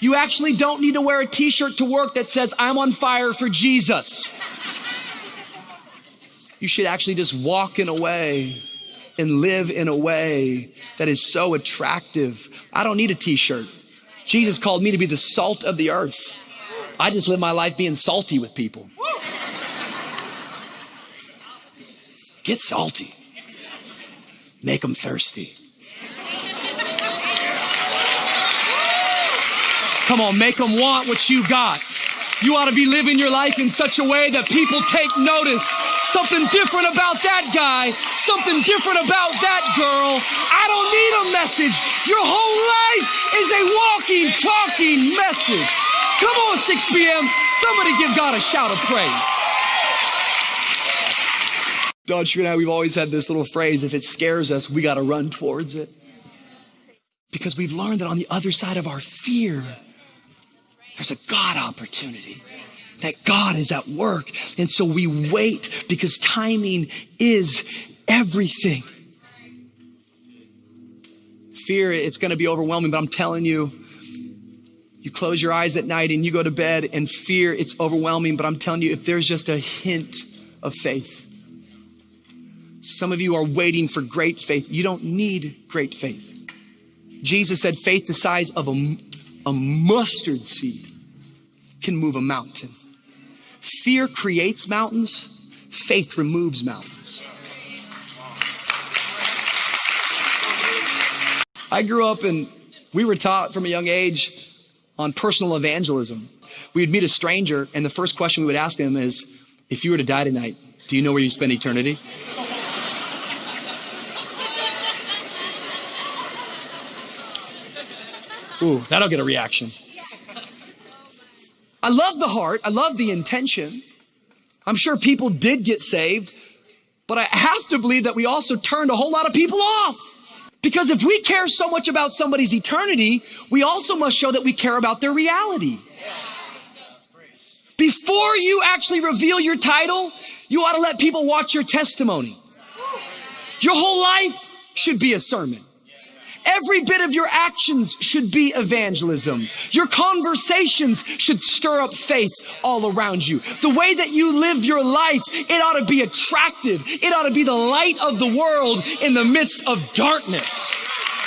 You actually don't need to wear a t-shirt to work that says, I'm on fire for Jesus. You should actually just walk in a way and live in a way that is so attractive. I don't need a t-shirt. Jesus called me to be the salt of the earth. I just live my life being salty with people. Get salty. Make them thirsty. Come on, make them want what you got. You ought to be living your life in such a way that people take notice. Something different about that guy, something different about that girl. I don't need a message. Your whole life is a walking, talking message. Come on, 6 p.m. Somebody give God a shout of praise. Don Sure and I, we've always had this little phrase if it scares us, we got to run towards it. Because we've learned that on the other side of our fear, there's a God opportunity. That God is at work. And so we wait because timing is everything. Fear, it's going to be overwhelming, but I'm telling you, you close your eyes at night and you go to bed and fear, it's overwhelming, but I'm telling you, if there's just a hint of faith, some of you are waiting for great faith. You don't need great faith. Jesus said faith the size of a, a mustard seed can move a mountain. Fear creates mountains, faith removes mountains. I grew up and we were taught from a young age on personal evangelism. We would meet a stranger, and the first question we would ask them is If you were to die tonight, do you know where you spend eternity? Ooh, that'll get a reaction. I love the heart. I love the intention. I'm sure people did get saved, but I have to believe that we also turned a whole lot of people off. Because if we care so much about somebody's eternity, we also must show that we care about their reality. Before you actually reveal your title, you ought to let people watch your testimony. Your whole life should be a sermon. Every bit of your actions should be evangelism. Your conversations should stir up faith all around you. The way that you live your life, it ought to be attractive. It ought to be the light of the world in the midst of darkness.